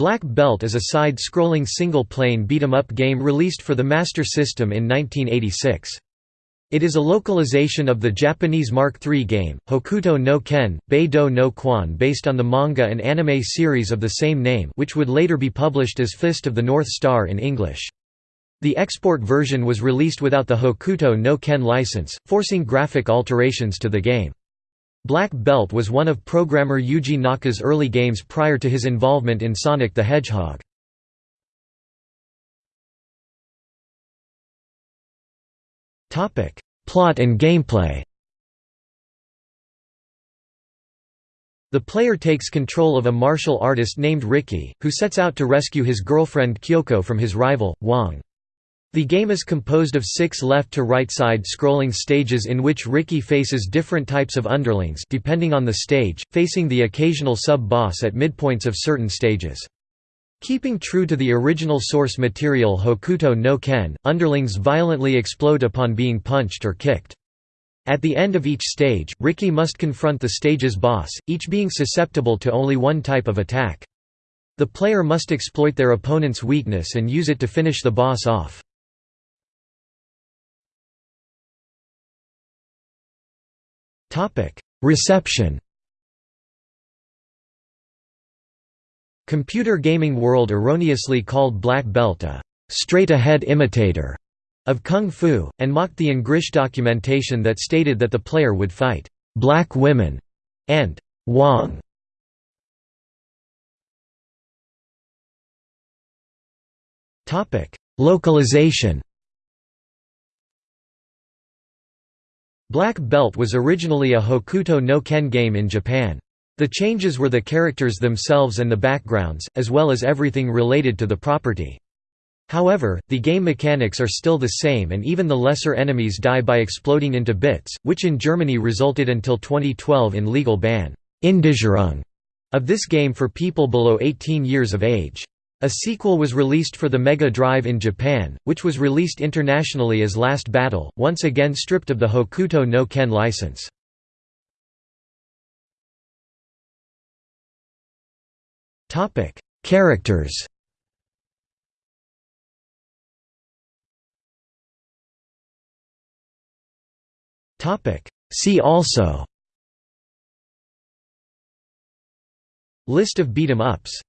Black Belt is a side-scrolling single-plane beat-em-up game released for the Master System in 1986. It is a localization of the Japanese Mark III game, Hokuto no Ken, Bei-Do no Quan based on the manga and anime series of the same name which would later be published as Fist of the North Star in English. The export version was released without the Hokuto no Ken license, forcing graphic alterations to the game. Black Belt was one of programmer Yuji Naka's early games prior to his involvement in Sonic the Hedgehog. Plot and gameplay The player takes control of a martial artist named Ricky, who sets out to rescue his girlfriend Kyoko from his rival, Wong. The game is composed of six left-to-right side scrolling stages in which Ricky faces different types of underlings depending on the stage, facing the occasional sub-boss at midpoints of certain stages. Keeping true to the original source material Hokuto no Ken, underlings violently explode upon being punched or kicked. At the end of each stage, Ricky must confront the stage's boss, each being susceptible to only one type of attack. The player must exploit their opponent's weakness and use it to finish the boss off. Reception Computer Gaming World erroneously called Black Belt a straight-ahead imitator of Kung Fu, and mocked the Engrish documentation that stated that the player would fight black women and Wong. Localization Black Belt was originally a Hokuto no Ken game in Japan. The changes were the characters themselves and the backgrounds, as well as everything related to the property. However, the game mechanics are still the same and even the lesser enemies die by exploding into bits, which in Germany resulted until 2012 in legal ban of this game for people below 18 years of age. A sequel was released for the Mega Drive in Japan, which was released internationally as Last Battle, once again stripped of the Hokuto no Ken license. Characters. See also. List of beat 'em ups